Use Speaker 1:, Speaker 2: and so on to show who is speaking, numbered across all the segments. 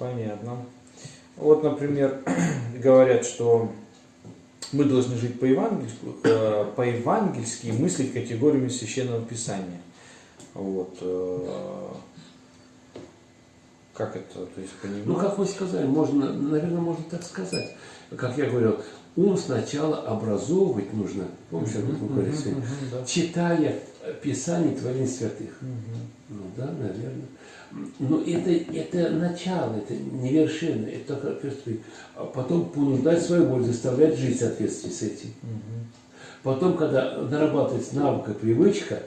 Speaker 1: Понятно. Вот, например, говорят, что мы должны жить по-евангельски, э, по-евангельски и мыслить категориями Священного Писания. Вот. э, Как это, то есть, понимать?
Speaker 2: Ну, как вы сказали, можно, наверное, можно так сказать. Как я говорил, ум сначала образовывать нужно. Помните, об этом мы говорили сегодня? Читая Писание Творения Святых.
Speaker 1: Мгм.
Speaker 2: Ну да, наверное. Но это, это начало, это не вершина, это только перспектива. А потом понуждать свою волю, заставлять жить в соответствии с этим.
Speaker 1: Мгм.
Speaker 2: Потом, когда нарабатывается навык и привычка,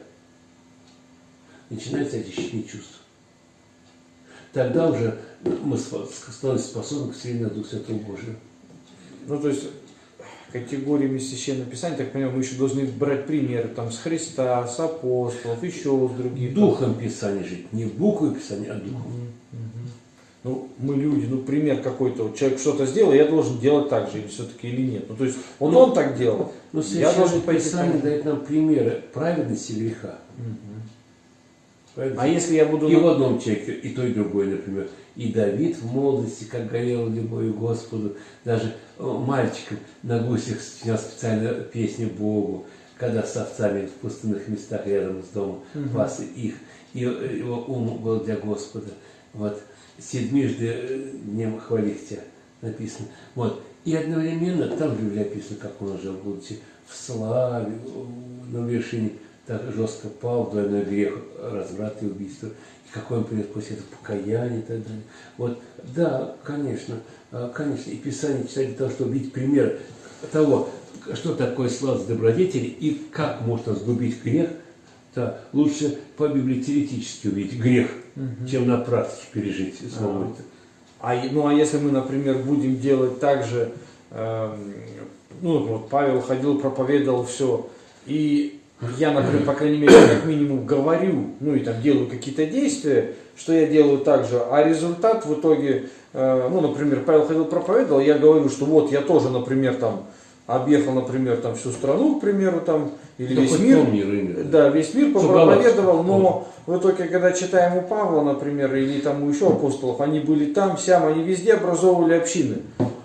Speaker 2: начинается очищение чувств. Тогда уже мы спо- становимся способны к слиянию Духа Святого Божьего.
Speaker 1: Ну, то есть, категориями Священного Писания, так понимаю, мы еще должны брать примеры там с Христа, с апостолов, еще с других.
Speaker 2: Духом Писания жить, не буквой Писания, а духом.
Speaker 1: Мгм, мгм. Ну, мы люди, ну, пример какой-то. Вот человек что-то сделал, я должен делать так же, или все-таки или нет. Ну, то есть, вот
Speaker 2: Ну,
Speaker 1: он так делал,
Speaker 2: Но
Speaker 1: я должен пойти
Speaker 2: Писание дает нам примеры праведности греха.
Speaker 1: Мгм. А если я буду...
Speaker 2: И в одном человеке, и то, и другое, например. И Давид в молодости, как горел любовью Господу, даже э, мальчиком на гусях сочинял специально песни Богу, когда с овцами в пустынных местах рядом с домом
Speaker 1: Мгм.
Speaker 2: пас их. И э, его ум был для Господа. Вот. Седмижды э, днем хвалить тебя написано. Вот. И одновременно, там же написано, как он жил, будучи в славе, на вершине, так жестко пал в двойной грех, разврат и убийство. И какой он принес после этого покаяние и так далее. Вот, да, конечно, а, конечно, и Писание читать для того, чтобы видеть пример того, что такое сладость добродетели и как можно сгубить грех, да, лучше по Библии теоретически увидеть грех,
Speaker 1: Мгм.
Speaker 2: чем на практике пережить самому
Speaker 1: Ага.
Speaker 2: это.
Speaker 1: А, ну, а если мы, например, будем делать так же, эм, ну, вот Павел ходил, проповедовал все, и я, например, по крайней мере, как минимум говорю, ну, и там делаю какие-то действия, что я делаю так же, а результат в итоге, э, ну, например, Павел ходил, проповедовал, я говорю, что вот я тоже, например, там, объехал, например, там всю страну, к примеру, там, или
Speaker 2: Ну,
Speaker 1: весь мир,
Speaker 2: именно.
Speaker 1: да, весь мир проповедовал, но в итоге, когда читаем у Павла, например, или там у еще апостолов, они были там, сям, они везде образовывали общины.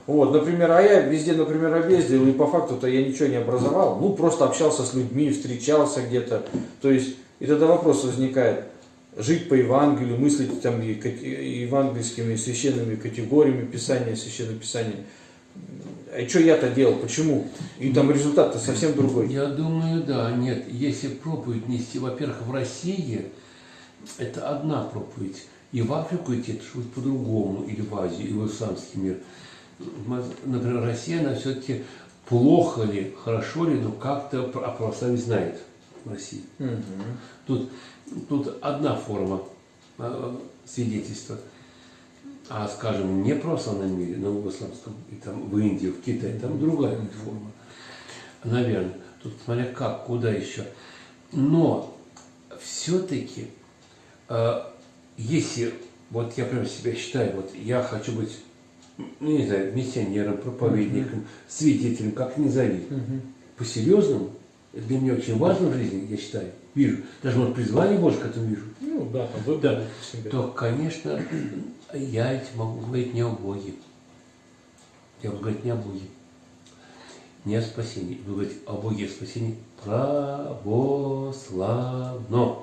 Speaker 1: Вот, например, а я везде, например, объездил, и по факту-то я ничего не образовал. Ну, просто общался с людьми, встречался где-то. То есть, и тогда вопрос возникает, жить по Евангелию, мыслить там и евангельскими священными категориями Писания, Священного Писания. А что я-то делал, почему? И там результат-то совсем другой.
Speaker 2: Я думаю, да, нет. Если проповедь нести, во-первых, в России, это одна проповедь. И в Африку идти, это будет по-другому, или в Азию, или в исламский мир. Например, Россия, она все-таки плохо ли, хорошо ли, но как-то о православии знает в России.
Speaker 1: Мгм.
Speaker 2: Тут, тут одна форма э, свидетельства. А, скажем, не в православном мире, но в исламском, и там в Индии, в Китае, там другая форма. Наверное. Тут смотря как, куда еще. Но все-таки, если вот я прям себя считаю, вот я хочу быть, ну не знаю, миссионером, проповедником, свидетелем, как ни зови,
Speaker 1: Мгм.
Speaker 2: по-серьезному, это для меня очень важно в жизни, я считаю, вижу, даже вот призвание Божье к этому вижу,
Speaker 1: Ну да, там выбор
Speaker 2: Да. то, конечно, я ведь могу говорить не о Боге. Я буду говорить не о Боге, не о спасении. Буду говорить о Боге и о спасении православно.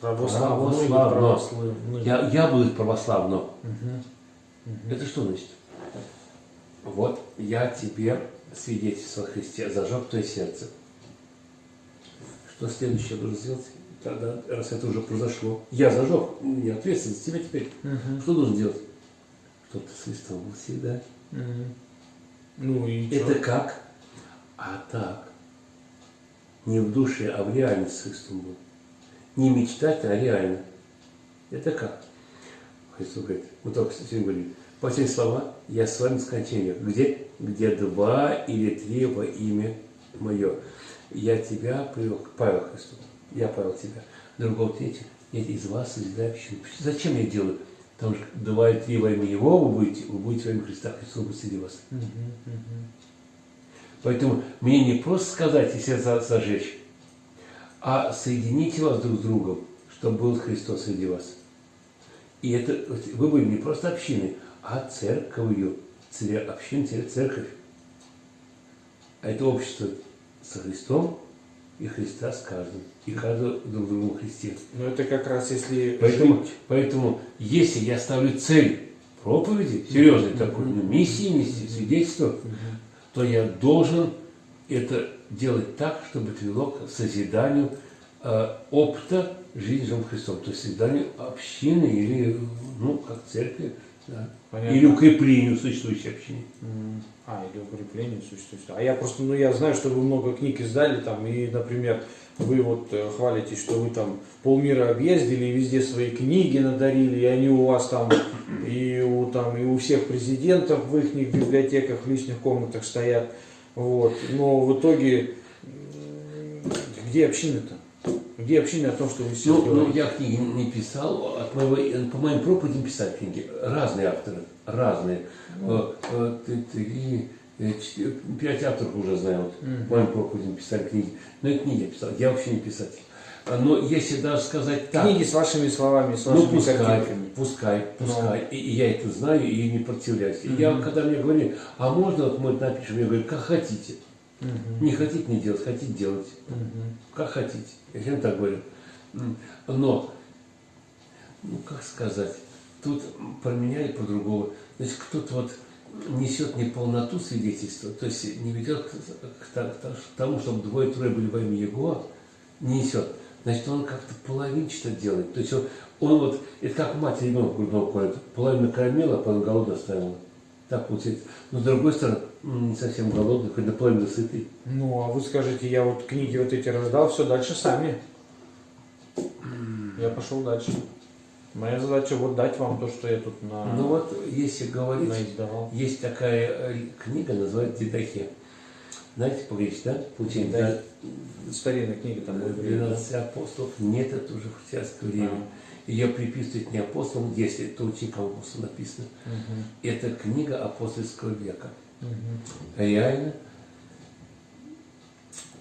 Speaker 1: Православный,
Speaker 2: Православно.
Speaker 1: православный.
Speaker 2: Я, я буду православно.
Speaker 1: Мгм.
Speaker 2: Это что значит? Вот я тебе свидетельство о Христе зажег твое сердце. Что следующее я должен сделать? Тогда, раз это уже произошло, я зажег, у меня ответственность за тебя теперь.
Speaker 1: Мгм.
Speaker 2: Что должен делать? Чтобы ты с Христом был всегда.
Speaker 1: Мгм. Ну и
Speaker 2: Это
Speaker 1: чё?
Speaker 2: как? А так. Не в душе, а в реальности с Христом был. Не мечтать, а реально. Это как? Христос говорит, мы только сегодня говорили, последние слова, я с вами скончаю. Где? Где два или три во имя мое. Я тебя привел Павел Христу. Я Павел тебя. Другого третьего. Я из вас созидаю общину. Зачем я делаю? Потому что два или три во имя Его вы будете, вы будете во имя Христа, Христос будет среди вас.
Speaker 1: Мгм. Мгм.
Speaker 2: Поэтому мне не просто сказать и сердца зажечь, а соедините вас друг с другом, чтобы был Христос среди вас. И это вы были не просто общиной, а церковью. Церя, общин, церковь, церковь. А это общество со Христом и Христа с каждым. И каждого друг другу во Христе.
Speaker 1: Но это как раз если
Speaker 2: Поэтому,
Speaker 1: жить-
Speaker 2: поэтому, если я ставлю цель проповеди, серьезной такой, ну, миссии нести, свидетельства, то я должен это делать так, чтобы это вело к созиданию опыта жизни живым Христом, то есть созиданию общины или, ну, как церкви, да.
Speaker 1: Понятно.
Speaker 2: или укреплению существующей общины.
Speaker 1: А, или укрепление существует. А я просто, ну я знаю, что вы много книг издали там, и, например, вы вот э, хвалитесь, что вы там полмира объездили, и везде свои книги надарили, и они у вас там, и у, там, и у всех президентов в их библиотеках, в личных комнатах стоят. Вот. Но в итоге, где община-то? Где община о том, что вы
Speaker 2: Ну, ну, я книги не писал, от моего, по моим проповедям писали книги. Разные авторы, разные. Э, э, Три, э, пять авторов уже знаю. Вот. По моим проповедям писали книги. Но это не я писал, я вообще не писатель. А, Но если даже сказать так,
Speaker 1: Книги с вашими словами, с
Speaker 2: ну
Speaker 1: вашими
Speaker 2: пускай,
Speaker 1: картинками.
Speaker 2: пускай,
Speaker 1: Ну.
Speaker 2: пускай. И, и я это знаю и не противляюсь. И я, когда мне говорили, а можно вот мы напишем, я говорю, как хотите.
Speaker 1: Мгм.
Speaker 2: Не хотите не делать, хотите делать.
Speaker 1: Мгм.
Speaker 2: Как хотите. Я всем так говорю. Но, ну как сказать, тут поменяли по-другому. Значит, кто-то вот несет неполноту свидетельства, то есть не ведет к, тому, чтобы двое-трое были во имя Его, не несет. Значит, он как-то половинчато делает. То есть он, он вот, это как мать ребенка грудного колет, половину кормила, а половину голодно оставила. Так получается. Но с другой стороны, не совсем голодный, хоть наполовину сытый.
Speaker 1: Ну, а вы скажете, я вот книги вот эти раздал, все, дальше сами. Я пошел дальше. Моя задача вот дать вам то, что я тут на,
Speaker 2: Ну вот, если говорить,
Speaker 1: наиздавал.
Speaker 2: Есть такая э, книга, называется Дидахе. Знаете по-гречески, да? Получение.
Speaker 1: Да. Старинная книга там
Speaker 2: Да,
Speaker 1: будет. да?
Speaker 2: 12 апостолов. Нет, это уже христианское время.
Speaker 1: А.
Speaker 2: Ее приписывают не апостолам, если это ученикам апостола написано.
Speaker 1: Мгм.
Speaker 2: Это книга апостольского века.
Speaker 1: Мгм.
Speaker 2: Реально.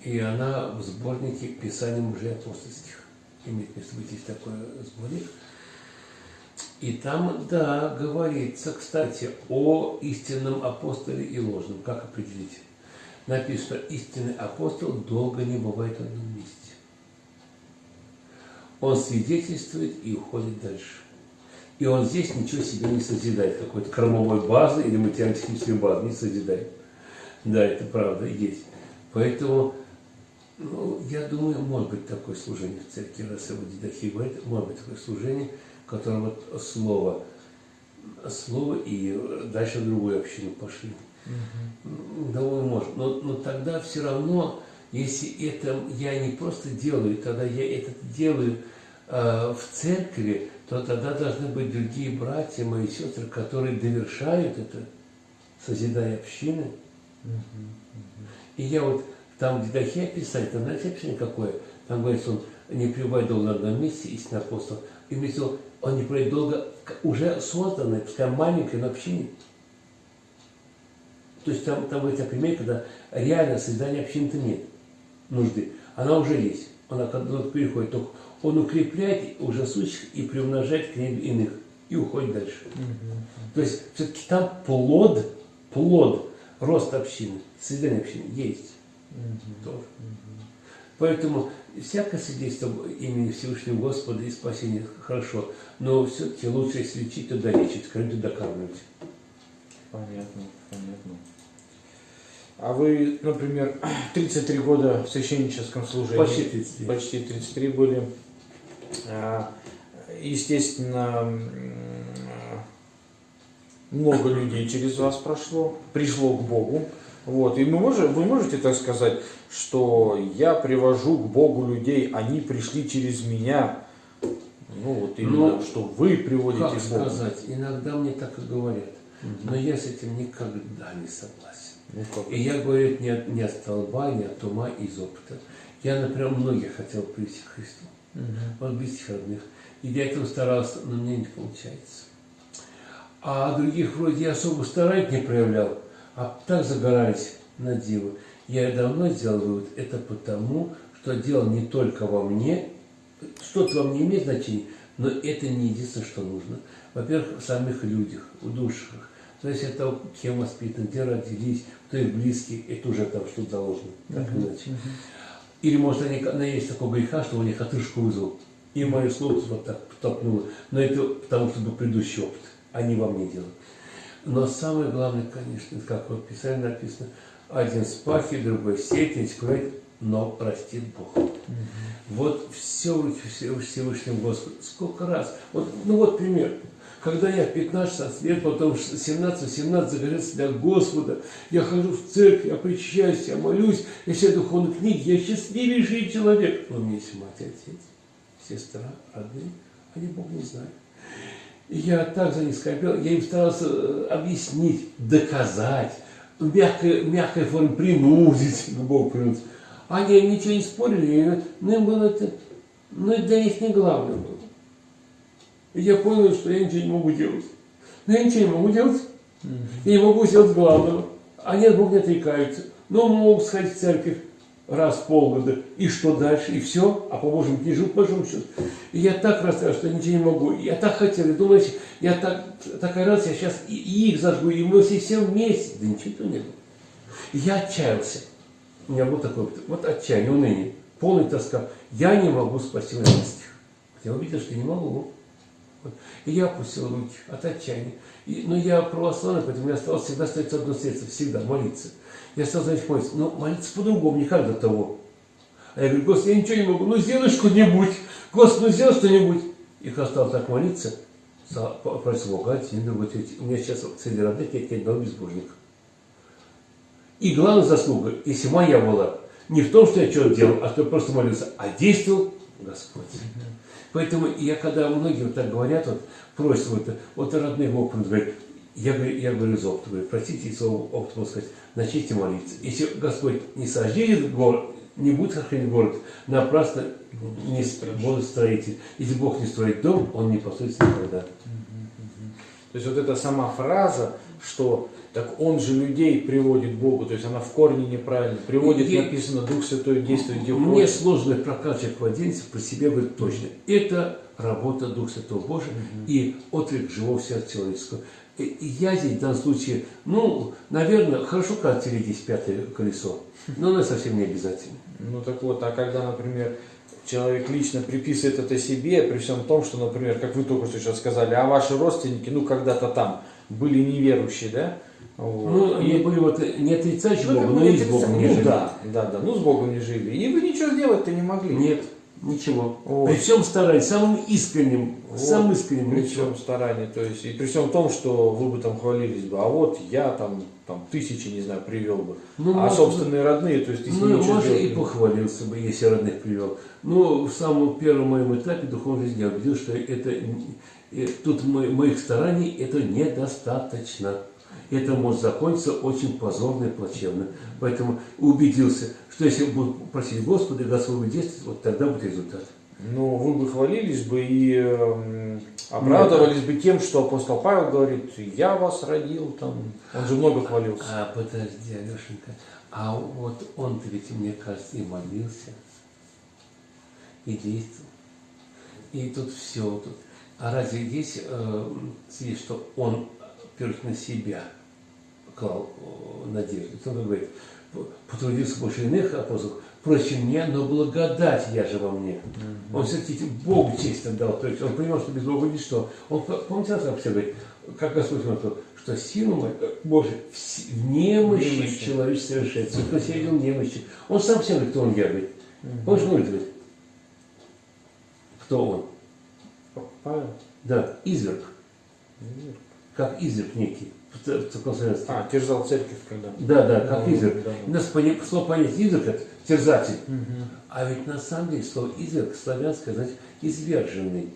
Speaker 2: И она в сборнике Писаний мужей апостольских. Имеет место быть, есть такой сборник. И там, да, говорится, кстати, о истинном апостоле и ложном. Как определить? Написано, истинный апостол долго не бывает в одном месте. Он свидетельствует и уходит дальше. И он здесь ничего себе не созидает, какой-то кормовой базы или материально-технической базы не созидает. Да, это правда, есть. Поэтому, ну, я думаю, может быть такое служение в церкви, раз его Дидахи говорит, может быть такое служение, которое вот слово, слово и дальше в другую общину пошли.
Speaker 1: Мгм.
Speaker 2: Думаю, может. Но, но тогда все равно, если это я не просто делаю, тогда я это делаю э, в церкви, то тогда должны быть другие братья, мои сестры, которые довершают это, созидая общины. И я вот там, где Дахе описать, там, знаете, описание какое? Там говорится, он не пребывает долго на одном месте, истинный апостол. И имеется в виду, он не пребывает долго уже созданной, пускай маленькой, но общине. То есть там, там говорится о примере, когда реально создания общины-то нет нужды. Она уже есть. Она тот переходит, только он укрепляет уже сущих и приумножает к ним иных. И уходит дальше.
Speaker 1: Мгм.
Speaker 2: То есть все-таки там плод, плод роста общины, создания общины есть
Speaker 1: Мгм.
Speaker 2: тоже. Поэтому всякое свидетельство имени Всевышнего Господа и спасения хорошо, но все-таки лучше, если лечить, то долечить, кормить, то докармливать.
Speaker 1: Понятно, понятно. А вы, например, 33 года в священническом служении.
Speaker 2: Почти 33.
Speaker 1: Почти 33 были. А, Естественно, м, много людей через вас прошло, пришло к Богу. Вот. И мы можем, вы можете так сказать, что я привожу к Богу людей, они пришли через меня. Ну вот именно,
Speaker 2: Ну,
Speaker 1: что вы приводите
Speaker 2: Как
Speaker 1: к Богу.
Speaker 2: сказать? Иногда мне так и говорят,
Speaker 1: Мгм.
Speaker 2: но я с этим никогда не согласен.
Speaker 1: Ну, как?
Speaker 2: И я говорю это не от, не от столба, не от ума, из опыта. Я, например, многих хотел привести к Христу.
Speaker 1: Мгм.
Speaker 2: от близких родных. И для этого старался, но мне не получается. А других вроде я особо стараюсь не проявлял, а так загорались на дело. Я давно сделал вывод, это потому, что дело не только во мне, что-то во мне имеет значение, Но это не единственное, что нужно. Во-первых, в самих людях, в душах. То есть это кем воспитаны, где родились, кто их близкие, это уже там что-то заложено, так или иначе. Или может они, она есть такого греха, что у них отрыжку вызвал. И мое слово вот так толкнуло. Но это потому, что был предыдущий опыт. Они вам не делают. Но самое главное, конечно, как вот в Писании написано, один спахи, другой третий кроет, но простит Бог. Вот все в руки Всевышнего Господа. Сколько раз. Вот, ну вот пример. Когда я в 15 лет, потом 17-18 загорелся для Господа, я хожу в церковь, я причащаюсь, я молюсь, я читаю духовные книги, я счастливейший человек. Но у меня есть мать, отец, сестра, родные, они Бог не знают. И я так за них скорбел, я им старался э, объяснить, доказать, в мягкой, мягкой форме принудить к Богу принудить. Они ничего не спорили, но им было это, ну это для них не главное было. И я понял, что я ничего не могу делать. Но я ничего не могу делать. Я не могу сделать главного. Они от Бога не отрекаются. Но могут сходить в церковь раз в полгода. И что дальше? И все. А по Божьему живу, по большому счету. И я так расстроен, что я ничего не могу. Я так хотел. Я думаю, я так, такая радость, я сейчас и, и их зажгу, и мы все, все вместе. Да ничего не было. Я отчаялся. У меня был такой вот отчаяние, уныние, полный тоска. Я не могу спасти близких. Я увидел, что не могу. И я опустил руки от отчаяния. И, но я православный, поэтому мне осталось всегда остается одно средство, всегда молиться. Я стал, значит, молиться. Но молиться по-другому, не как до того. А я говорю, Господи, я ничего не могу, ну сделай что-нибудь. Господи, ну сделай что-нибудь. И когда стал так молиться, просил Бога, другой, третий. У меня сейчас среди родных нет ни одного безбожника. И главная заслуга, если моя была, не в том, что я что-то делал, а что я просто молился, а действовал Господь. Поэтому я, когда многие вот так говорят, вот просят, вот, вот родные Бог говорит, я, говорю, я говорю из опыта, говорю, простите, своего опыта могу сказать, начните молиться. Если Господь не сожжет город, не будет сохранить город, напрасно не будет строитель. Если Бог не строит дом, он не построится никогда.
Speaker 1: То есть вот эта сама фраза, что так он же людей приводит к Богу, то есть она в корне неправильно. Приводит, и, написано, Дух Святой действует где
Speaker 2: Мне хочет. сложно прокачивать младенца про себя говорит точно. Это работа Духа Святого Божия угу. и отклик живого сердца человеческого. И я здесь в данном случае, ну, наверное, хорошо, когда здесь пятое колесо, но оно совсем не обязательно.
Speaker 1: Ну так вот, а когда, например, человек лично приписывает это себе, при всем том, что, например, как вы только что сейчас сказали, а ваши родственники, ну, когда-то там были неверующие, да,
Speaker 2: вот. Ну, и были вот не отрицающие ну, Бога, но и с Богом не
Speaker 1: жили. Да, да, да, ну с Богом не жили. И вы ничего сделать-то не могли.
Speaker 2: Нет, ничего. Вот. При всем старании, самым искренним, вот. самым искренним.
Speaker 1: При всем старании, то есть, и при всем том, что вы бы там хвалились бы, а вот я там, там тысячи, не знаю, привел бы. Ну, а может, собственные родные, то есть, если
Speaker 2: ну, ничего может, и похвалился бы, если родных привел. Но в самом первом моем этапе духовной жизни я убедил, что это, тут моих стараний это недостаточно это может закончиться очень позорно и плачевно. Поэтому убедился, что если буду просить Господа, Господь действовать, вот тогда будет результат.
Speaker 1: Ну, вы бы хвалились бы и э, оправдывались бы тем, что апостол Павел говорит, я вас родил, там, он же много хвалился.
Speaker 2: А, подожди, Алешенька, а вот он-то ведь, мне кажется, и молился, и действовал. И тут все, тут. А разве здесь э, есть, что он, во-первых, на себя – клал надежду. Он говорит, потрудился больше иных апостолов, проще мне, но благодать я же во мне. Он все-таки Богу честь отдал. То есть он понимал, что без Бога ничто. Он, помните, как все говорит, как Господь сказал, что сила э, Боже, в немощи, немощи. человек совершается. Кто себя видел немощи. Он сам всем говорит, кто он я говорит. Mm-hmm. Помнишь, он говорит, кто он?
Speaker 1: Павел?
Speaker 2: Да, изверг. Изверг. Как изверг некий
Speaker 1: церковнославянстве. А, терзал церковь когда?
Speaker 2: Да, да, как ну, изверг. Да. У нас слово понять изверг это терзатель. Угу. А ведь на самом деле слово изверг славянское значит изверженный.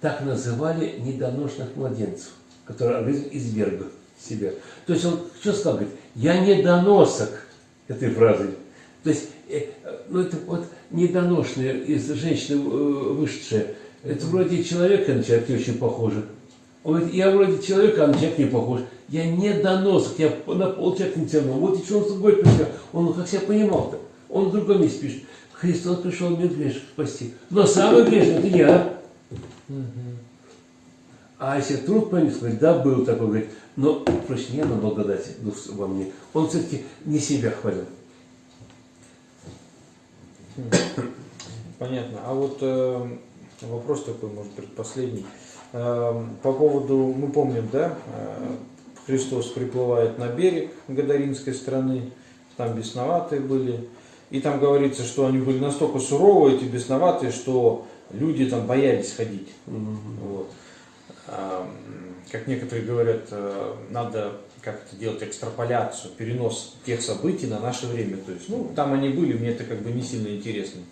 Speaker 2: Так называли недоношенных младенцев, которые организм изверг себя. То есть он что сказал? Говорит, я недоносок этой фразы. То есть, э, ну это вот недоношенная из женщины э, вышедшая. Это вроде человека на человека очень похоже. Он говорит, я вроде человека, а на человека не похож. Я не доносок, я на полчаса не тяну. Вот что он собой пришел. Он как себя понимал-то. Он в другом месте пишет. Христос пришел мир грешных спасти. Но самый грешный это я. А если вдруг поймет, говорит, да, был такой, говорит, но проще не на благодати дух во мне. Он все-таки не себя хвалил.
Speaker 1: Понятно. А вот э, вопрос такой, может быть, последний. Э, по поводу, мы помним, да, э, Христос приплывает на берег Гадаринской страны, там бесноватые были. И там говорится, что они были настолько суровые, эти бесноватые, что люди там боялись ходить. Вот. А, Как некоторые говорят, э, надо как-то делать экстраполяцию, перенос тех событий на наше время. То есть, ну, там они были, мне это как бы не сильно интересно.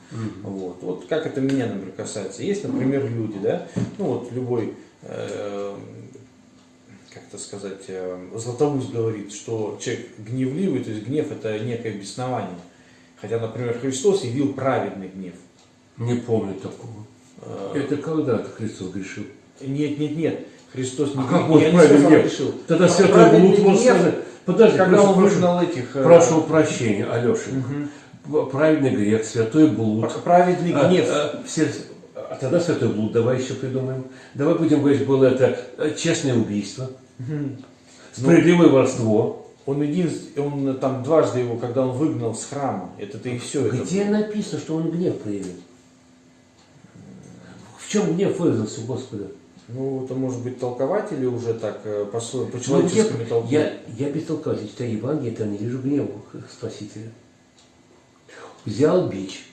Speaker 1: Вот. вот как это меня, например, касается. Есть, например, люди, да, ну вот любой, э, как это сказать, э, Златоуст говорит, что человек гневливый, то есть гнев это некое беснование. Хотя, например, Христос явил праведный гнев.
Speaker 2: Не помню такого.
Speaker 1: Э,
Speaker 2: Это когда-то Христос грешил.
Speaker 1: Нет, нет, нет. Христос не,
Speaker 2: А как
Speaker 1: не
Speaker 2: праведный
Speaker 1: решил.
Speaker 2: Тогда
Speaker 1: А
Speaker 2: святой блуд сказать. Подожди,
Speaker 1: когда он выгнал этих... э,
Speaker 2: прошу прощения,
Speaker 1: мгм.
Speaker 2: Праведный грех, святой блуд.
Speaker 1: Праведный
Speaker 2: А,
Speaker 1: гнев.
Speaker 2: а, все- а тогда святой блуд давай еще придумаем. Давай будем говорить, было это э, честное убийство,
Speaker 1: Мгм.
Speaker 2: справедливое воровство.
Speaker 1: Он единственный, он там дважды его, когда он выгнал с храма, это-то и все.
Speaker 2: Где написано, что он гнев проявил? В чем гнев выразился у Господа?
Speaker 1: Ну, это может быть толкователи уже так э, по, своему- по
Speaker 2: Ну,
Speaker 1: человеческому
Speaker 2: я,
Speaker 1: толку.
Speaker 2: я, я без толкователя читаю Евангелие, там не вижу гнева Спасителя. Взял бич,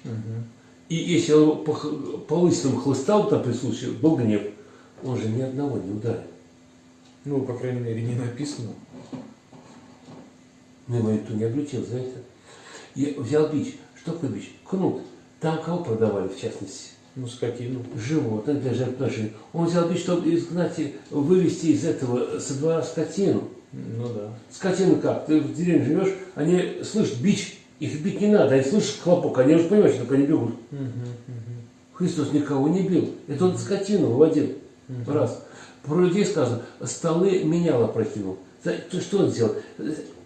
Speaker 2: и если он по, по лысинам хлыстал там присутствие, был гнев, он же ни одного не ударил.
Speaker 1: Ну, по крайней мере, не написано.
Speaker 2: Но его никто не обличил за это. Я взял бич. Что такое бич? Кнут. Там кого продавали, в частности?
Speaker 1: Ну, скотину.
Speaker 2: Животных для жертвоприношения. Он взял бич, чтобы изгнать, и вывести из этого со двора скотину.
Speaker 1: Ну да.
Speaker 2: Скотину как? Ты в деревне живешь, они слышат бич, их бить не надо, они слышат хлопок, они уже понимают, что только они бегут.
Speaker 1: Мгм, мгм.
Speaker 2: Христос никого не бил. Это он скотину выводил. Раз. Про людей сказано, столы менял опрокинул. За- то Что он сделал?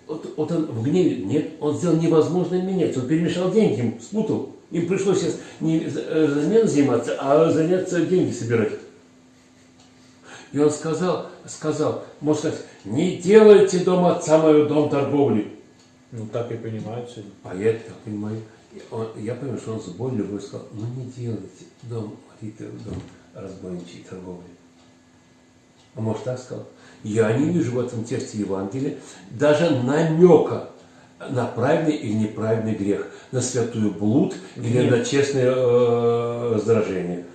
Speaker 2: Вот, вот он в гневе, нет, он сделал невозможное менять. Он перемешал деньги, спутал. Им пришлось сейчас не э, заменой заниматься, а заняться деньги собирать. И он сказал, сказал, можно сказать, не делайте дом отца моего дом торговли.
Speaker 1: Ну, так и понимают сегодня.
Speaker 2: А я так понимаю. Он- я понимаю, что он с болью любовью сказал, ну не делайте дом молитвы, дом разбойничьей торговли. А может так сказал? Я не вижу в этом тексте Евангелия даже намека на правильный или неправильный грех, на святую блуд или
Speaker 1: Гнев.
Speaker 2: на честное э, раздражение.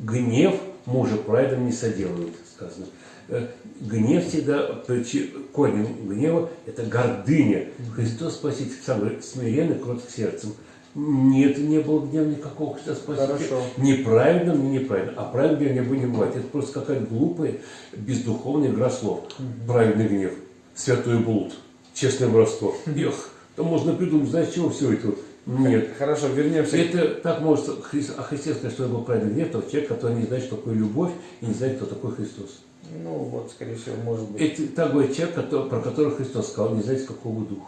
Speaker 2: Гнев мужа праведным не соделывает, сказано. Э, Гнев всегда, корень гнева – это гордыня. Христос Спаситель сам говорит, смиренный, кроток сердцем. Нет, не было гнева никакого Христа Спасителя.
Speaker 1: Хорошо.
Speaker 2: Ни праведным, ни неправедным. А праведный гнев не бывает. Это просто какая-то глупая, бездуховная игра слов. Праведный гнев, святой блуд, честное воровство. Эх, то можно придумать, знаешь, чего все это? Нет.
Speaker 1: Хорошо, вернемся.
Speaker 2: Это так может о Христе сказать, что был праведный гнев, тот человек, который не знает, что такое любовь, и не знает, кто такой Христос.
Speaker 1: Ну, вот, скорее всего, может быть.
Speaker 2: Это так говорит человек, который- про которого Христос сказал, не знаете, какого духа.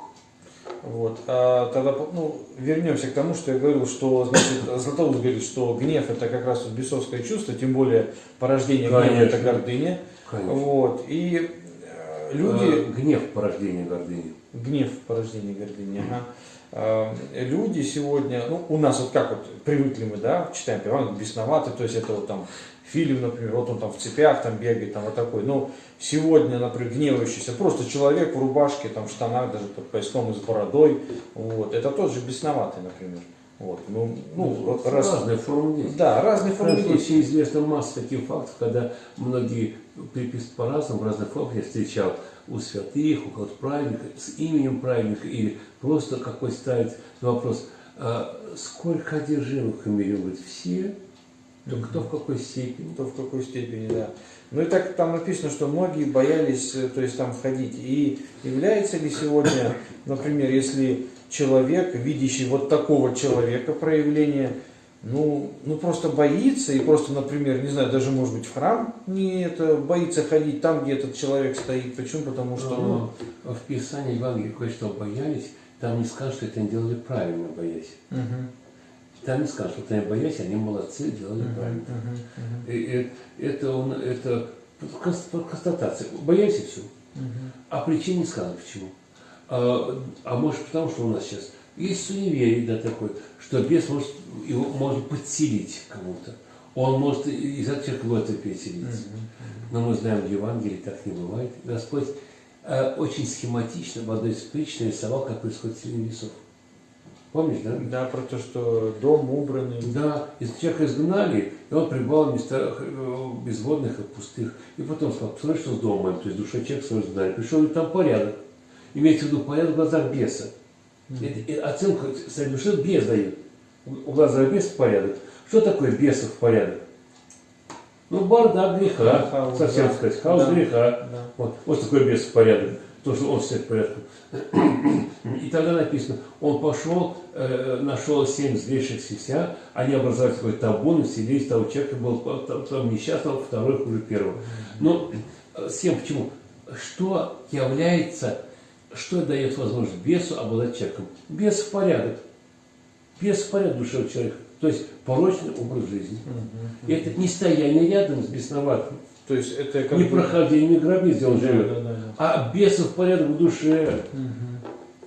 Speaker 1: Вот. А тогда ну, вернемся к тому, что я говорил, что значит, Златоуст говорит, что гнев это как раз вот бесовское чувство, тем более порождение гнева это
Speaker 2: Конечно.
Speaker 1: гордыня.
Speaker 2: Конечно.
Speaker 1: Вот. И люди.
Speaker 2: Э, гнев порождение гордыни.
Speaker 1: Гнев порождение гордыни. Ага. А, Люди сегодня, ну, у нас вот как вот привыкли мы, да, читаем Иван бесноватый, то есть это вот там фильм, например, вот он там в цепях там бегает, там вот такой. Но сегодня, например, гневающийся, просто человек в рубашке, там в штанах, даже под пояском и с бородой, вот, это тот же бесноватый, например. Вот, ну, ну, вот раз,
Speaker 2: Разные формы
Speaker 1: да, разные формы
Speaker 2: случае известна масса таких фактов, когда многие по-разному, в разных формах я встречал у святых, у кого-то праведника, с именем праведника, или просто какой ставит вопрос, а сколько одержимых в мире, говорит, все, то кто в какой степени.
Speaker 1: То в какой степени, да. Ну и так там написано, что многие боялись, э, то есть там входить. И является ли сегодня, например, если человек, видящий вот такого человека проявление, ну, ну просто боится и просто, например, не знаю, даже может быть в храм не это, боится ходить там, где этот человек стоит. Почему? Потому что, ну,
Speaker 2: Но в Писании Евангелия кое-что боялись, там не скажут, что это они делали правильно, боясь.
Speaker 1: мгм.
Speaker 2: Там не скажут, что они боялись, они молодцы, делали правильно. И, и это, он, это кон- констатация. Боялись и все. А причин не сказано почему. А, а может потому, что у нас сейчас есть суеверие, да, такой, что бес может, его может подселить кому-то. Он может из этого человека в это переселиться. Но мы знаем, в Евангелии так не бывает. Господь э, очень схематично в одной из притч нарисовал, как происходит селение весов. Помнишь, да?
Speaker 1: Да, про то, что дом убранный.
Speaker 2: Да, из человека изгнали, и он пребывал в местах э, безводных и пустых. И потом сказал, посмотри, что с домом моим, то есть душа человека свой изгнали. Пришел, и там порядок. Имеется в виду порядок в глазах беса. Это- и оценку своей души бес дает. В глазах беса порядок. Что такое бесов порядок? Ну, бардак греха,
Speaker 1: Хаос,
Speaker 2: совсем
Speaker 1: да.
Speaker 2: сказать, хаос
Speaker 1: Да.
Speaker 2: греха.
Speaker 1: Да.
Speaker 2: Вот, вот такой бес порядок, то, что он всех порядком. И тогда написано, он пошел, э, нашел семь злейших сися, они образовали такой табун, и селись, того человека был там, там несчастного, второй хуже первого. Но э, всем почему? Что является, что дает возможность бесу обладать человеком? Бес в порядок. Бес в порядок душевного человека. То есть порочный образ жизни. И это не стояние рядом с бесноватым,
Speaker 1: То есть это как
Speaker 2: не
Speaker 1: бы-
Speaker 2: прохождение гробниц, где он
Speaker 1: Да,
Speaker 2: живет.
Speaker 1: да, да, да.
Speaker 2: А бесов порядок в душе.
Speaker 1: Мгм.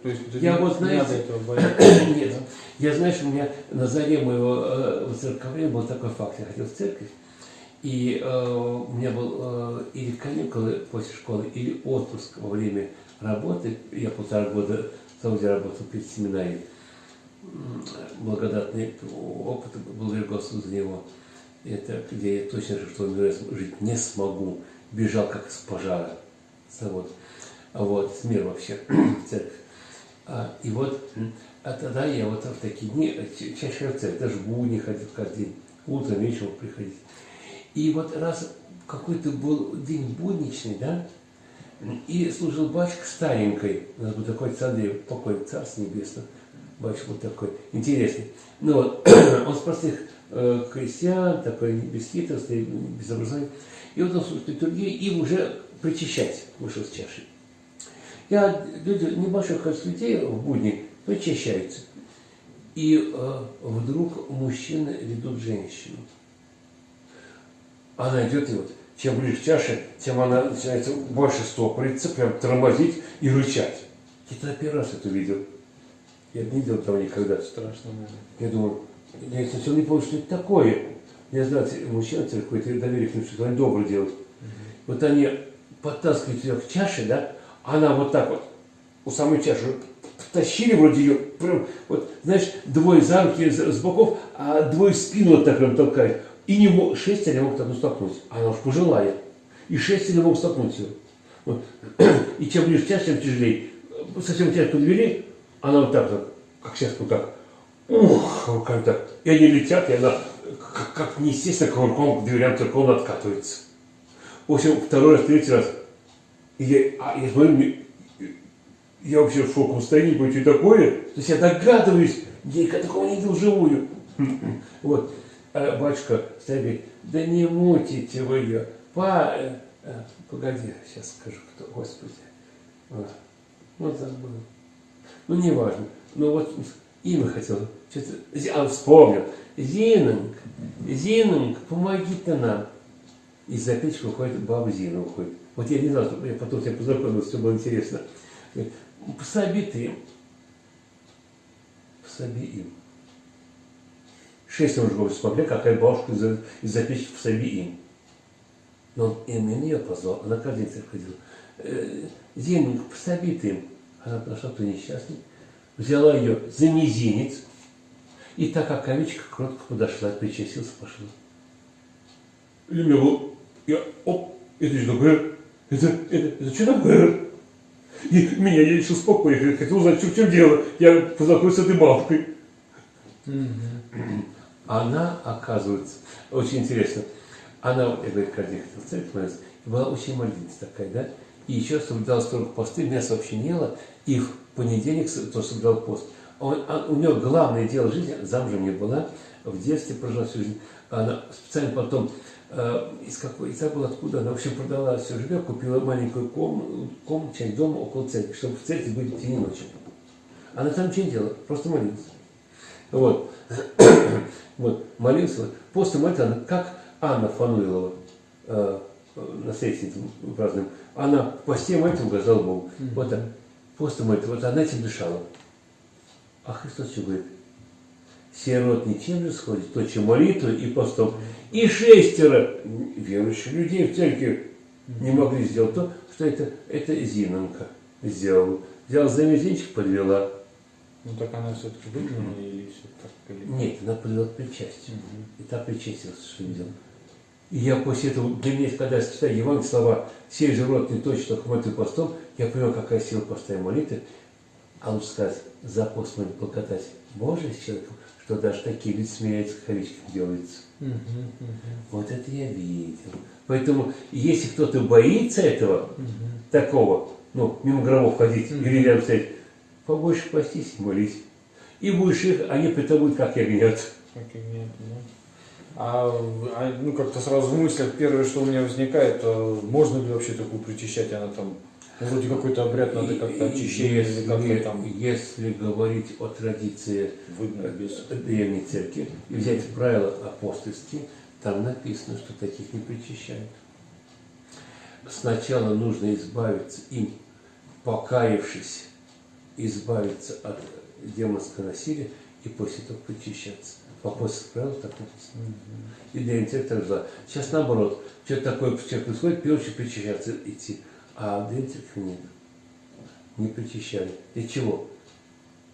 Speaker 1: То есть
Speaker 2: Я
Speaker 1: не-
Speaker 2: вот, знаете,
Speaker 1: надо этого бояться.
Speaker 2: Нет. Я, знаешь, у меня на заре моего э, воцерковления был такой факт. Я ходил в церковь, и э, у меня был э, или каникулы после школы, или отпуск во время работы. Я полтора года в Сауде работал перед семинарией. Благодатный опыт, благодарю Господу за него. Это где я точно решил, что жить не смогу. Бежал как из пожара. Вот. Вот, с мира вообще, церковь. А, и вот, а тогда я вот в такие дни э, ча- чаще в церковь, даже в будни ходил каждый день, утром, вечером приходить. И вот раз какой-то был день будничный, да, и служил батюшка старенькой, у нас был такой царь, покой, царство небесное, батюшка вот такой, интересный. Ну вот, он с простых э, крестьян, такой бесхитростный, без образования. И вот он служит литургии и уже причащать вышел с чашей. Я, люди, небольшое количество людей в будни причащаются. И э, вдруг мужчины ведут женщину. Она идет, и вот чем ближе к чаше, тем она начинает больше стопориться, прям тормозить и рычать. Я тогда первый раз это увидел. Я не видел этого никогда.
Speaker 1: Страшно, наверное.
Speaker 2: Я думаю, я сначала не понял, что это такое. Я знаю, мужчина какое-то доверие к ним, что они добро делают. Вот они подтаскивают ее к чаше, да, она вот так вот у самой чаши тащили вроде ее, прям, вот, знаешь, двое за руки с, боков, а двое в спину вот так прям толкают. И не мог, шестеро не могут одну столкнуть. А Она уж пожилая. И шестеро не могут столкнуть ее. Вот. И чем ближе к чаше, тем тяжелее. Совсем чашку подвели, она вот так вот, как сейчас вот так, ух, руками так. И они летят, и она как, как неестественно кувырком к дверям церковно откатывается. В общем, второй раз, третий раз. И я, а я смотрю, мне- я вообще в шоковом состоянии, говорю, что такое? То есть я догадываюсь, я такого не видел вживую. Вот. А батюшка стоит, да не мутите вы ее. Па... э, э, Погоди, сейчас скажу, кто, Господи. Ну, забыл. Ну, не важно. Ну, вот имя хотел. А, вспомнил. Зининг, Зининг, помоги-то нам. Из-за печки выходит баба Зина уходит. Вот я не знал, что я потом тебя познакомился, все было интересно. Говорит, пособи ты им. Пособи им. Шесть мужиков смогли, какая бабушка из-за из печки пособи им. Но он именно ее позвал, она каждый день ходила. Э, Зининг, пособи ты им. Она подошла, кто несчастный, взяла ее за мизинец, и так как овечка кротко подошла, причастился, пошла. И у меня был, я, оп, это что такое? Это, это, это что такое? И меня я решил успокоить, я хотел узнать, что в чем дело. Я познакомился с этой бабкой. Она, оказывается, очень интересно, она, я говорю, и была очень молитвенница такая, да, и еще соблюдала строго посты, мясо вообще не ела, и в понедельник с- тоже соблюдал пост. Он- а у нее главное дело жизни, замужем не была, в детстве прожила всю жизнь, она специально потом, э, из какой, из забыла откуда, она, в общем, продала все жилье, купила маленькую ком, комнату, часть дома около церкви, чтобы в церкви быть в тени ночи. Она там ничего не делала, просто молилась. Вот. вот. Молился. После молитвы, она, как Анна Фануилова, э, наследственница празднуем, она в посте молитву угождала Богу. Вот так. После молитвы, вот она этим дышала. А Христос что говорит? Сирот ничем же сходит, то, чем молитвой и постом. И шестеро верующих людей в церкви не могли сделать то, что это, это Зинонка сделала. Взяла за мизинчик, подвела.
Speaker 1: Ну так она все-таки выгнана или все так? Или...
Speaker 2: Нет, она подвела к причастию. И та причастилась, что видел. И я после этого, для меня, когда я читаю Евангелие, слова «сей же род не точно хватит постом», я понял, какая сила поста и молитвы. А лучше сказать, за пост может покатать Божий с человеком, что даже такие люди смеются, кавичках делаются.
Speaker 1: Мгм, мгм,
Speaker 2: Вот это я видел. Поэтому, если кто-то боится этого,
Speaker 1: мгм.
Speaker 2: такого, ну, мимо гробов ходить
Speaker 1: Мгм.
Speaker 2: или рядом стоять, побольше постись и молись. И будешь их, они притомут, как ягнят.
Speaker 1: Как и нет, да. А, а, ну как-то сразу в мыслях первое, что у меня возникает, а можно ли вообще такую причащать, она там, вроде какой-то обряд надо как-то очищение
Speaker 2: Если,
Speaker 1: там
Speaker 2: если говорить о традиции
Speaker 1: выгнать без...
Speaker 2: древней церкви и взять правила апостольские, там написано, что таких не причащают. Сначала нужно избавиться им, покаявшись, избавиться от демонского насилия и после этого причащаться. В апостольских правилах так написано. И древняя церковь так. Сейчас наоборот, что-то такое в церкви происходит, первое, причащаться идти. А церкви нет. Не причащали. Для чего?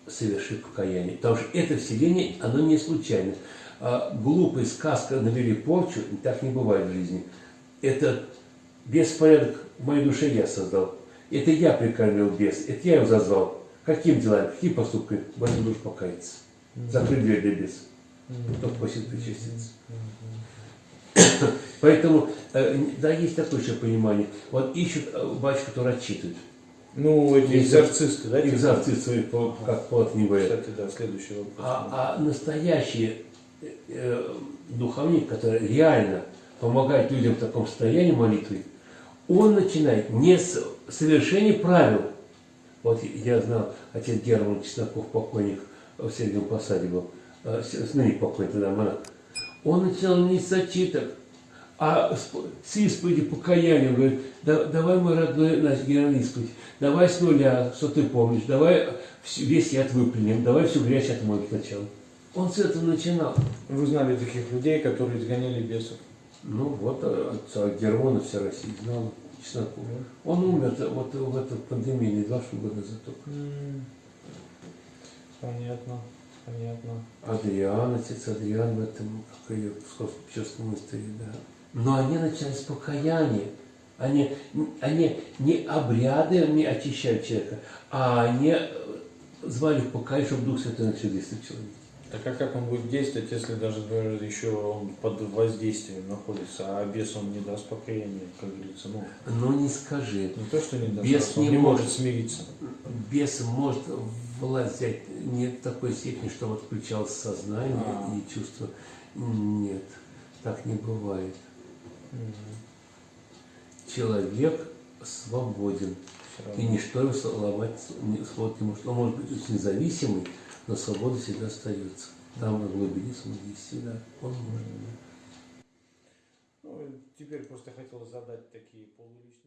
Speaker 2: совершить покаяние. Потому что это вселение, оно не случайно. А глупая сказка навели порчу, так не бывает в жизни. Это беспорядок в моей душе я создал. Это я прикормил бес, это я его зазвал. Каким делами, какие поступки? В этом душ покаяться. Закрыть дверь для беса. Только после причаститься. Поэтому, э, да, есть такое еще понимание. Вот ищут э, батюшку, который отчитывает.
Speaker 1: Ну, эти экзорцисты, да? типа?
Speaker 2: Экзорцист свои, по- как говорят.
Speaker 1: Кстати, да, следующий вопрос.
Speaker 2: А, а настоящие э, э, духовник, который реально помогает людям в таком состоянии молитвы, он начинает не с совершения правил. Вот я знал, отец Герман Чесноков, покойник в Сергиевом Посаде был, э, ныне покойник тогда монах. Он начинал не с зачиток, а с, исповеди покаяния. Он говорит, «Да- давай, мой родной наш Герман, исповедь, давай с нуля, что ты помнишь, давай весь яд выплюнем, давай всю грязь отмоем сначала. Он с этого начинал.
Speaker 1: Вы знали таких людей, которые изгоняли бесов?
Speaker 2: Ну вот э, отца Германа вся Россия знала, Чесноков. Он умер вот в эту пандемию, не два года назад только.
Speaker 1: Понятно, понятно.
Speaker 2: Адриан, отец Адриан в этом, как ее в Псковском монастыре, да. Но они начинают с покаяния. Они, они не обрядами очищают человека, а они э, звали в покаяние, чтобы Дух Святой начал действовать в человеке.
Speaker 1: Так а как он будет действовать, если даже например, еще он под воздействием находится, а бес он не даст покаяния, как говорится, ну,
Speaker 2: Ну не скажи.
Speaker 1: не то, что не даст,
Speaker 2: Бес не
Speaker 1: не может
Speaker 2: может.
Speaker 1: смириться.
Speaker 2: Бес может власть взять не в такой степени, чтобы отключалось сознание
Speaker 1: А.
Speaker 2: и чувство. Нет, так не бывает. Человек свободен. И ничто его сломать свобод не может. Он может быть очень независимый, но свобода всегда остается. Там на глубине своей всегда он может.
Speaker 1: Ну, теперь просто хотел задать такие полуличные